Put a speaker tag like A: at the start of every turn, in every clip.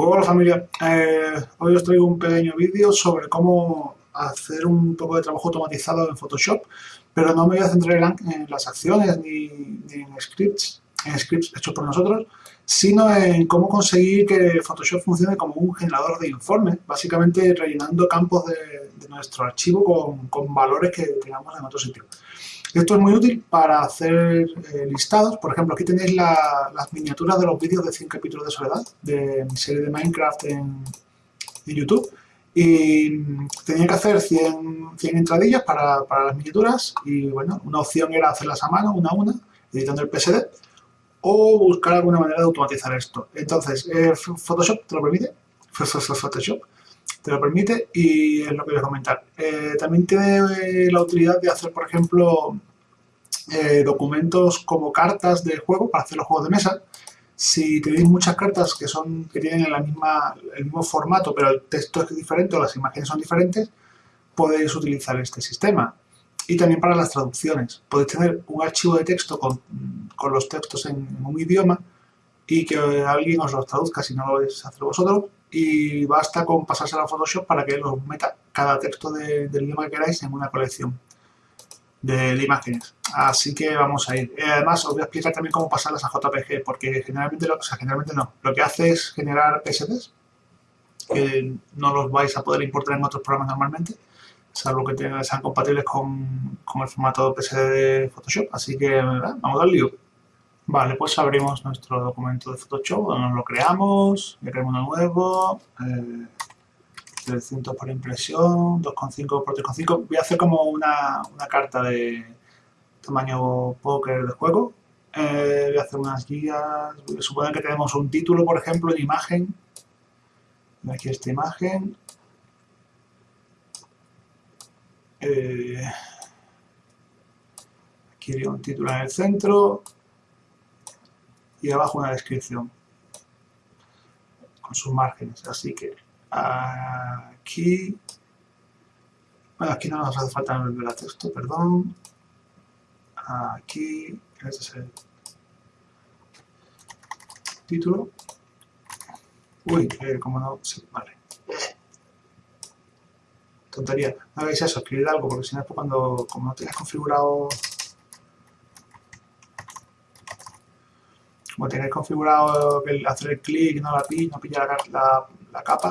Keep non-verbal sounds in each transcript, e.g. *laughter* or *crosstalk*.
A: Hola familia, eh, hoy os traigo un pequeño vídeo sobre cómo hacer un poco de trabajo automatizado en Photoshop, pero no me voy a centrar en, las acciones ni, en scripts, en scripts hechos por nosotros, sino en cómo conseguir que Photoshop funcione como un generador de informes, básicamente rellenando campos de, nuestro archivo con, con valores que tengamos en otro sitio. Esto es muy útil para hacer eh, listados. Por ejemplo, aquí tenéis las miniaturas de los vídeos de 100 capítulos de soledad, de mi serie de Minecraft en, YouTube. Y tenía que hacer 100, 100 entradillas para, las miniaturas y bueno, una opción era hacerlas a mano, una a una, editando el PSD, o buscar alguna manera de automatizar esto. Entonces, eh, Photoshop te lo permite, *laughs* Photoshop te lo permite y es lo que voy a comentar. Eh, también tiene la utilidad de hacer, por ejemplo, eh, documentos como cartas de juego para hacer los juegos de mesa. Si tenéis muchas cartas que son que tienen el mismo formato, pero el texto es diferente o las imágenes son diferentes, podéis utilizar este sistema. Y también para las traducciones. Podéis tener un archivo de texto con, con los textos en, un idioma y que alguien os los traduzca si no lo vais a hacer vosotros y basta con pasárselo a Photoshop para que os meta cada texto del idioma que queráis en una colección de, imágenes. Así que vamos a ir. Eh, además, os voy a explicar también cómo pasarlas a JPG, porque generalmente, lo, o sea, generalmente no. Lo que hace es generar PSDs, que no los vais a poder importar en otros programas normalmente, salvo que sean compatibles con, con el formato PSD de Photoshop. Así que vamos al lío. Vale, pues abrimos nuestro documento de Photoshop, nos lo creamos, le creamos uno nuevo, eh, 300 por impresión, 2,5 por 3,5. Voy a hacer como una, carta de tamaño póker de juego. Eh, voy a hacer unas guías, suponer que tenemos un título, por ejemplo, en imagen. Aquí esta imagen. Eh, aquí un título en el centro y abajo una descripción con sus márgenes. Así que aquí, bueno, aquí no nos hace falta el texto, perdón. Aquí, este es el título. Uy, eh, como no, sí, vale. Tontería, no hagáis eso, escribir algo, porque si no, cuando, como no tienes configurado como tenéis configurado que hacer el clic no la pilla, no pilla la, capa,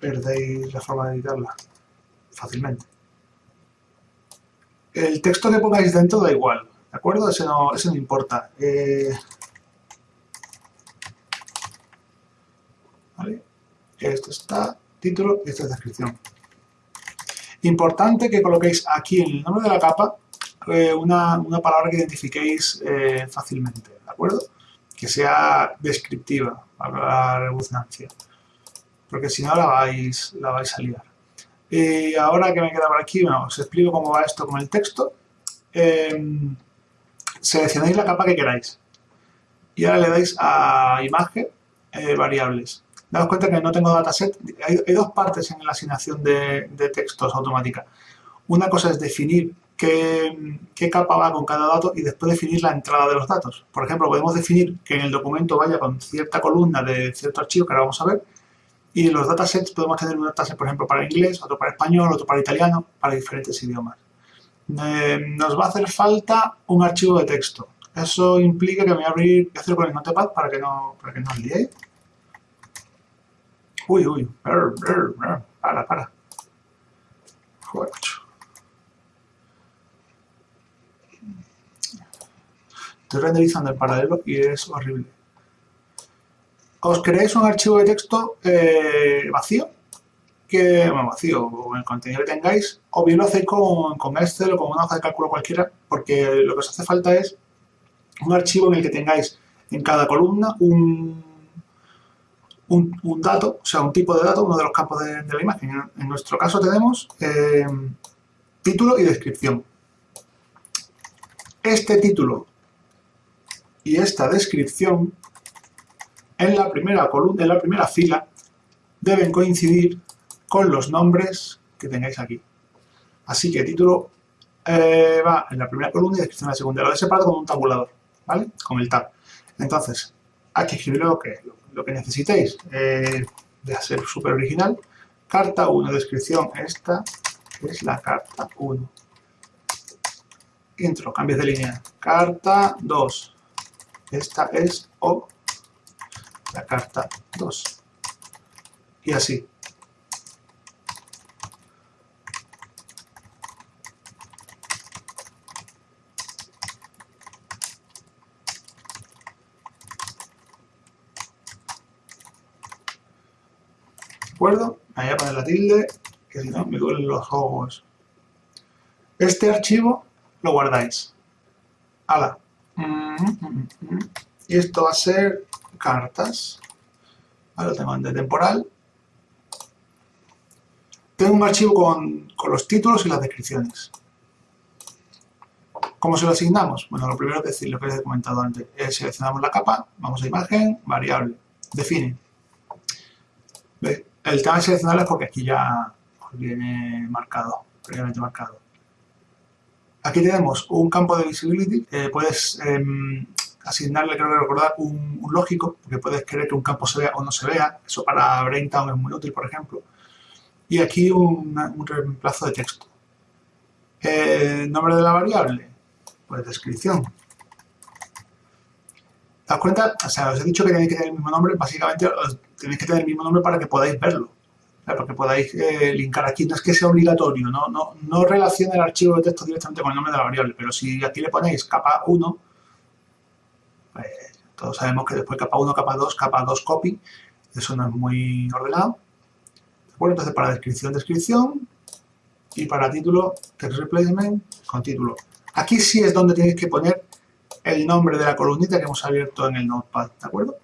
A: perdéis la forma de editarla fácilmente. El texto que pongáis dentro da igual, ¿de acuerdo? Ese no, ese no importa. Eh, ¿vale? Esto está título y esta es descripción. Importante que coloquéis aquí en el nombre de la capa eh, una, palabra que identifiquéis eh, fácilmente, ¿de acuerdo? Que sea descriptiva, la redundancia, porque si no la vais, la vais a liar. Y ahora que me queda por aquí, os explico cómo va esto con el texto. Em, seleccionáis la capa que queráis y ahora le dais a imagen, eh, variables. Daos cuenta que no tengo dataset. Hay, dos partes en la asignación de, de textos automática. Una cosa es definir qué, capa va con cada dato y después definir la entrada de los datos. Por ejemplo, podemos definir que en el documento vaya con cierta columna de cierto archivo, que ahora vamos a ver, y en los datasets podemos tener un dataset, por ejemplo, para inglés, otro para español, otro para italiano, para diferentes idiomas. Eh, nos va a hacer falta un archivo de texto. Eso implica que me voy a abrir, voy a hacerlo con el Notepad para que no, para que no os liéis. Uy, uy, para, para. Joder, Estoy renderizando el paralelo y es horrible. Os creáis un archivo de texto eh, vacío, que, bueno, vacío, con el contenido que tengáis, o bien lo hacéis con, con Excel o con una hoja de cálculo cualquiera, porque lo que os hace falta es un archivo en el que tengáis en cada columna un, un, dato, o sea, un tipo de dato, uno de los campos de, la imagen. En, nuestro caso tenemos eh, título y descripción. Este título y esta descripción en la primera columna, en la primera fila, deben coincidir con los nombres que tengáis aquí. Así que título eh, va en la primera columna y descripción en la segunda. Lo he separado con un tabulador, ¿vale? Con el tab. Entonces, hay que escribir lo que, lo que necesitéis. Eh, de ser súper original. Carta 1, descripción, esta es la carta 1. Intro, cambios de línea. Carta 2, esta es O, la carta 2. Y así. acuerdo? Me voy la tilde, que si no me duelen los ojos. Este archivo lo guardáis. Hala. Y esto va a ser cartas. Ahora en de temporal. Tengo un archivo con, con los títulos y las descripciones. ¿Cómo se lo asignamos? Bueno, lo primero que decir, lo que les he comentado antes, es seleccionamos la capa, vamos a imagen, variable, define. ¿Veis? El tema de seleccionar es porque aquí ya viene marcado, previamente marcado. Aquí tenemos un campo de visibility, puedes em, asignarle, creo que recordar, un, lógico, porque puedes querer que un campo se vea o no se vea, eso para Braintown es muy útil, por ejemplo. Y aquí un, reemplazo de texto. Eh, nombre de la variable, pues descripción. ¿Te das cuenta? O sea, os he dicho que tenéis que tener el mismo nombre, básicamente tenéis que tener el mismo nombre para que podáis verlo. Para que podáis eh, linkar aquí. No es que sea obligatorio, no, no, relaciona el archivo de texto directamente con el nombre de la variable, pero si aquí le ponéis capa 1, pues todos sabemos que después capa 1, capa 2, capa 2 copy, eso no es muy ordenado. Bueno, entonces para descripción, descripción, y para título, text replacement con título. Aquí sí es donde tenéis que poner el nombre de la columnita que hemos abierto en el Notepad, ¿de acuerdo?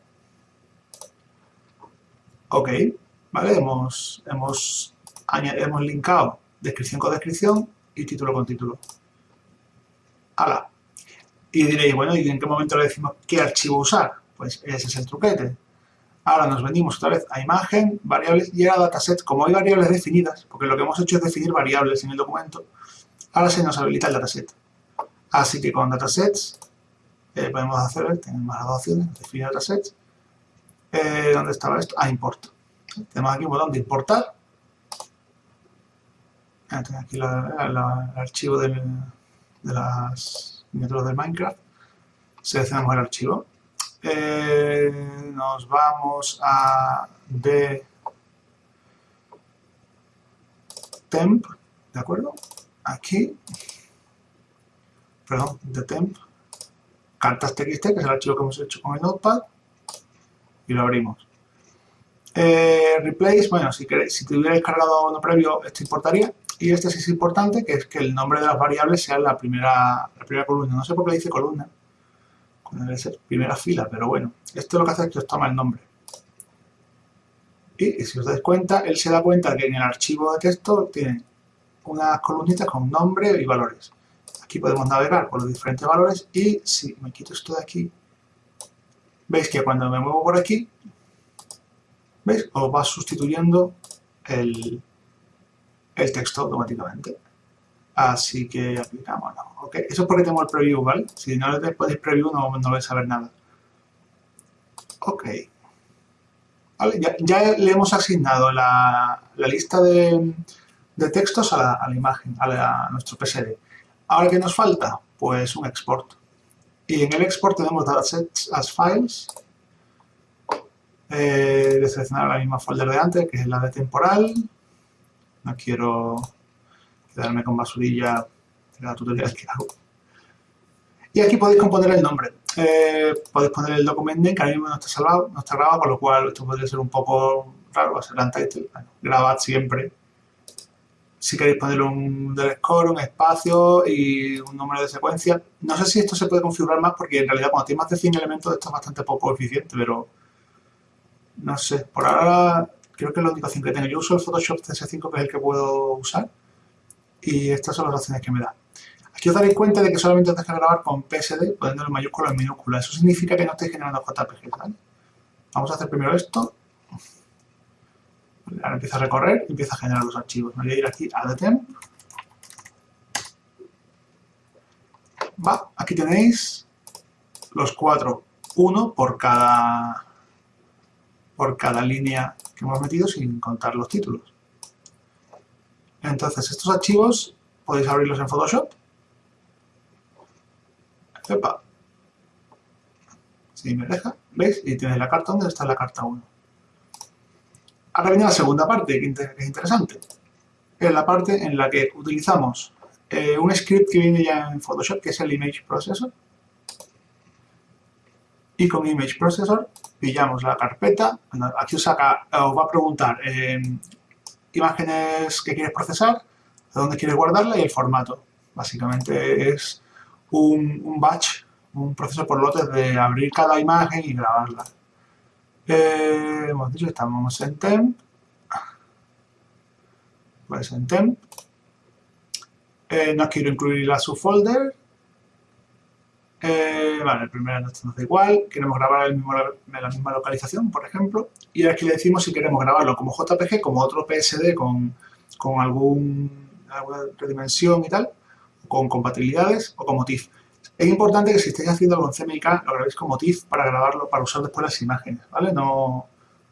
A: Ok, ¿vale? Hemos, hemos, hemos linkado descripción con descripción y título con título. ¡Hala! Y diréis, bueno, ¿y en qué momento le decimos qué archivo usar? Pues ese es el truquete. Ahora nos venimos otra vez a imagen, variables y a dataset. Como hay variables definidas, porque lo que hemos hecho es definir variables en el documento, ahora se nos habilita el dataset. Así que con datasets eh, podemos hacer, tenemos más opciones, definir datasets. Eh, ¿Dónde estaba esto? Ah, import. Tenemos aquí un botón de importar. Ah, aquí el archivo de las miniaturas del Minecraft. Seleccionamos el archivo. Eh, nos vamos a de temp, ¿de acuerdo? Aquí, perdón, de temp, cartas txt, que es el archivo que hemos hecho con el notepad, y lo abrimos. Eh, replace, bueno, si, queréis, si tuvierais cargado uno previo, esto importaría. Y este sí es importante, que es que el nombre de las variables sea la primera, la primera columna. No sé por qué dice columna, debe ser primera fila, pero bueno. Esto lo que hace es que os toma el nombre. Y, si os dais cuenta, él se da cuenta que en el archivo de texto tiene unas columnitas con nombre y valores. Aquí podemos navegar por los diferentes valores y si me quito esto de aquí, veis que cuando me muevo por aquí, ¿veis? Os va sustituyendo el, el texto automáticamente. Así que aplicamos, no. Eso es porque tengo el preview, ¿vale? Si no le podéis preview no, no vais a ver nada. Ok. Vale, ya, le hemos asignado la, lista de, textos a la, imagen, a, a nuestro PSD. Ahora, ¿qué nos falta? Pues un export. Y en el export tenemos datasets as files. Eh, seleccionar la misma folder de antes, que es la de temporal. No quiero quedarme con basurilla de la tutorial que hago. Y aquí podéis componer el nombre. Eh, podéis poner el documento name, que ahora mismo no está salvado, no está grabado, con lo cual esto podría ser un poco raro, va a ser untitled. Bueno, grabad siempre si queréis ponerle un score, un espacio y un número de secuencia. No sé si esto se puede configurar más porque en realidad cuando tiene más de 100 elementos esto es bastante poco eficiente, pero no sé. Por ahora creo que es la única opción que tengo. Yo uso el Photoshop CS5 que es el que puedo usar y estas son las opciones que me da. Aquí os daréis cuenta de que solamente os deja grabar con PSD poniendo en mayúsculas en minúsculas. Eso significa que no estáis generando JPG, Vamos a hacer primero esto Ahora empieza a recorrer y empieza a generar los archivos. Me voy a ir aquí a temp. Va, aquí tenéis los cuatro, uno por cada por cada línea que hemos metido sin contar los títulos. Entonces, estos archivos podéis abrirlos en Photoshop. Epa. Si me deja, ¿veis? Y tiene la carta donde está la carta 1. Ahora viene la segunda parte, que es interesante. Es la parte en la que utilizamos eh, un script que viene ya en Photoshop, que es el Image Processor. Y con Image Processor pillamos la carpeta. aquí os, va a preguntar eh, imágenes que quieres procesar, de dónde quieres guardarla y el formato. Básicamente es un, batch, un proceso por lotes de abrir cada imagen y grabarla. Eh, hemos dicho que estamos en temp. Pues en temp. Eh, no quiero incluir la subfolder. Eh, vale, el primero no está igual. Queremos grabar en la misma localización, por ejemplo. Y aquí le decimos si queremos grabarlo como JPG, como otro PSD con, con algún, alguna redimensión y tal, con compatibilidades o como TIFF. Es importante que si estáis haciendo con CMYK lo grabéis como TIFF para grabarlo, para usar después las imágenes, ¿vale? No,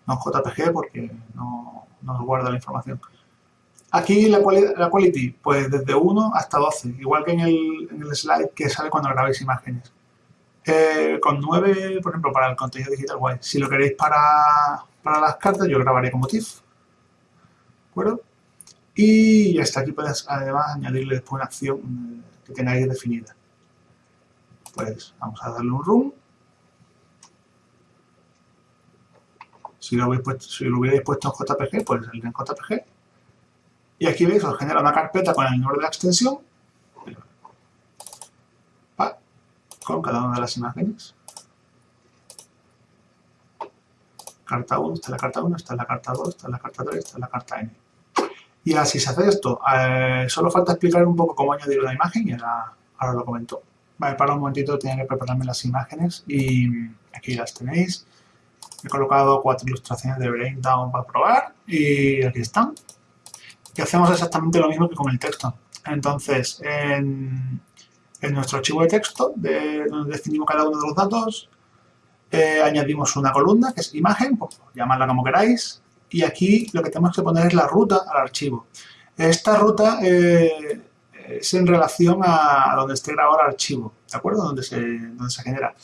A: no JPG porque no, no os guarda la información. Aquí la, quality, pues desde 1 hasta 12, igual que en el, en el slide que sale cuando grabáis imágenes. Eh, con 9, por ejemplo, para el contenido digital, guay. Si lo queréis para, para las cartas, yo grabaré como TIFF. ¿De acuerdo? Y hasta aquí puedes además añadirle después una acción eh, que tengáis definida. Pues vamos a darle un room. Si lo, hubierais puesto en JPG, pues salir en JPG. Y aquí veis, os genera una carpeta con el nombre de la extensión, con cada una de las imágenes. Carta 1, esta es la carta 1, esta es la carta 2, esta es la carta 3, esta es la carta N. Y así se hace esto. Eh, solo falta explicar un poco cómo añadir una imagen y ahora, ahora lo comento. Vale, para un momentito tenía que prepararme las imágenes y aquí las tenéis. He colocado cuatro ilustraciones de Braindown para probar y aquí están y hacemos exactamente lo mismo que con el texto. Entonces, en, nuestro archivo de texto, de, donde definimos cada uno de los datos, eh, añadimos una columna, que es imagen, pues, llamadla como queráis, y aquí lo que tenemos que poner es la ruta al archivo. Esta ruta eh, es en relación a donde esté grabado el archivo, ¿de acuerdo? Donde se, donde se genera.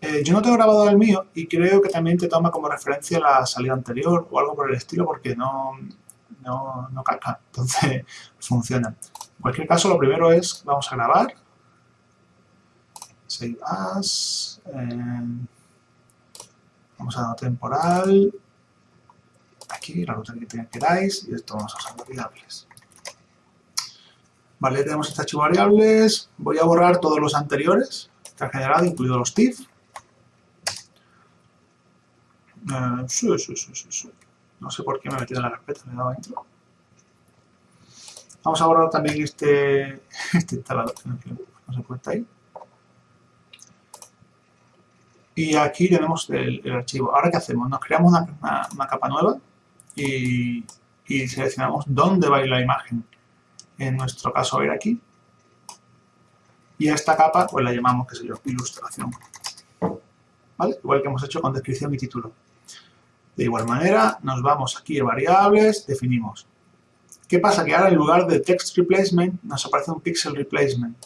A: Eh, yo no tengo grabado el mío y creo que también te toma como referencia la salida anterior o algo por el estilo porque no, no, no entonces *laughs* funciona. En cualquier caso, lo primero es, vamos a grabar, save as, eh, vamos a dar temporal, aquí la ruta que queráis, y esto vamos a usar variables. Vale, tenemos este archivo variables, voy a borrar todos los anteriores que ha generado, incluidos los TIFF. Eh, sí, sí, sí. No sé por qué me he metido en la carpeta, le he dado intro. Vamos a borrar también este, *laughs* este instalador que no se cuenta ahí. Y aquí tenemos el, archivo. Ahora, ¿qué hacemos? Nos creamos una, capa nueva y, seleccionamos dónde va a ir la imagen. En nuestro caso, va a ir aquí. Y a esta capa, pues la llamamos, qué sé yo, ilustración. ¿Vale? Igual que hemos hecho con descripción y título. De igual manera, nos vamos aquí a variables, definimos. ¿Qué pasa? Que ahora en lugar de text replacement nos aparece un pixel replacement.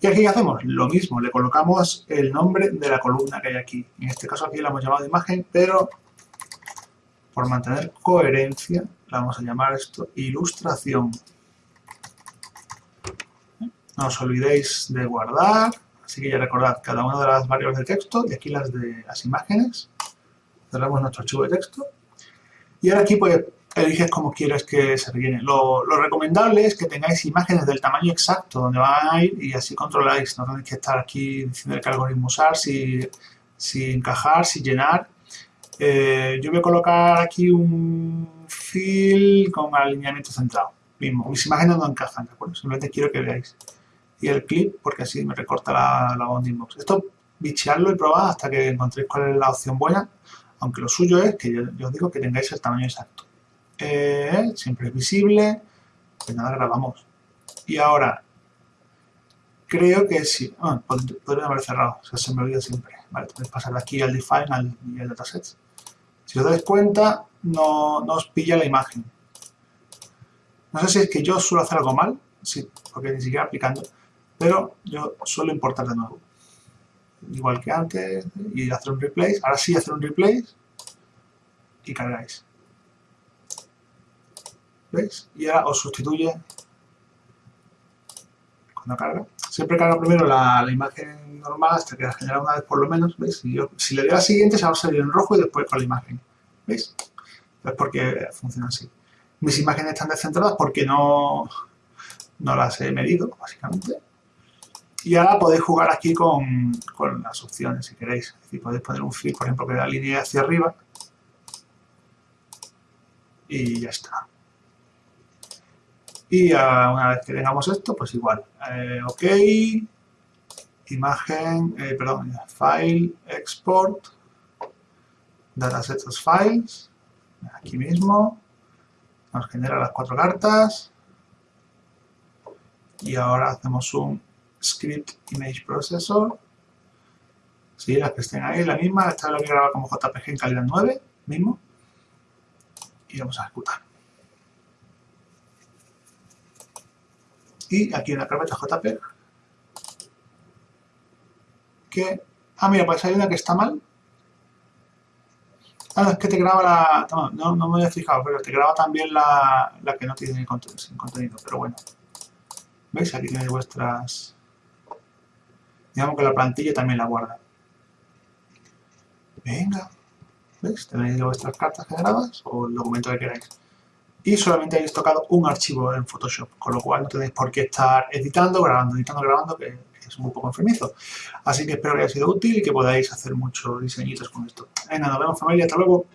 A: ¿Y aquí qué hacemos? Lo mismo, le colocamos el nombre de la columna que hay aquí. En este caso aquí la hemos llamado imagen, pero por mantener coherencia, la vamos a llamar esto ilustración. No os olvidéis de guardar, así que ya recordad cada una de las variables de texto y aquí las de las imágenes cerramos nuestro archivo de texto. Y ahora aquí pues eliges cómo quieres que se rellene. Lo, recomendable es que tengáis imágenes del tamaño exacto donde van a ir y así controláis. No tenéis que estar aquí diciendo qué algoritmo usar, si, si encajar, si llenar. Eh, yo voy a colocar aquí un fill con alineamiento centrado. Mismo, mis imágenes no encajan, ¿de acuerdo? Simplemente quiero que veáis. Y el clip, porque así me recorta la, la bounding box. Esto bichearlo y probar hasta que encontréis cuál es la opción buena aunque lo suyo es que yo, os digo que tengáis el tamaño exacto. Eh, siempre es visible, pues nada, grabamos. Y ahora, creo que sí, ah, podría haber cerrado, se me olvida siempre. Vale, puedes pasar de aquí al define y al dataset. Si os dais cuenta, no, no os pilla la imagen. No sé si es que yo suelo hacer algo mal, sí, porque ni siquiera aplicando, pero yo suelo importar de nuevo. Igual que antes, y hacer un replace. Ahora sí hacer un replace y cargáis. ¿Veis? Y ahora os sustituye cuando carga. Siempre carga primero la, imagen normal hasta que la genera una vez por lo menos, ¿veis? yo, si le doy a la siguiente se va a salir en rojo y después con la imagen, ¿veis? Es porque funciona así. Mis imágenes están descentradas porque no, no las he medido, básicamente. Y ahora podéis jugar aquí con, con las opciones, si queréis. Es decir, podéis poner un flip, por ejemplo, que da línea hacia arriba. Y ya está. Y una vez que tengamos esto, pues igual. Eh, ok, imagen, eh, perdón, file, export, datasets files, aquí mismo, nos genera las cuatro cartas, y ahora hacemos un script image processor, sí, que estén ahí, la misma, esta la voy a grabar como JPG en calidad 9, mismo, y vamos a ejecutar. y aquí en la carpeta JPEG que... Ah, mira, pues hay una que está mal. Ah, no, es que te graba la... No, no, me había fijado, pero te graba también la, la que no tiene contenido, sin contenido, pero bueno. ¿Veis? Aquí tenéis vuestras... Digamos que la plantilla también la guarda. Venga. ¿Veis? Tenéis vuestras cartas generadas o el documento que queráis y solamente habéis tocado un archivo en Photoshop, con lo cual no tenéis por qué estar editando, grabando, editando, grabando, que es un poco enfermizo. Así que espero que haya sido útil y que podáis hacer muchos diseñitos con esto. Venga, nos vemos familia, hasta luego.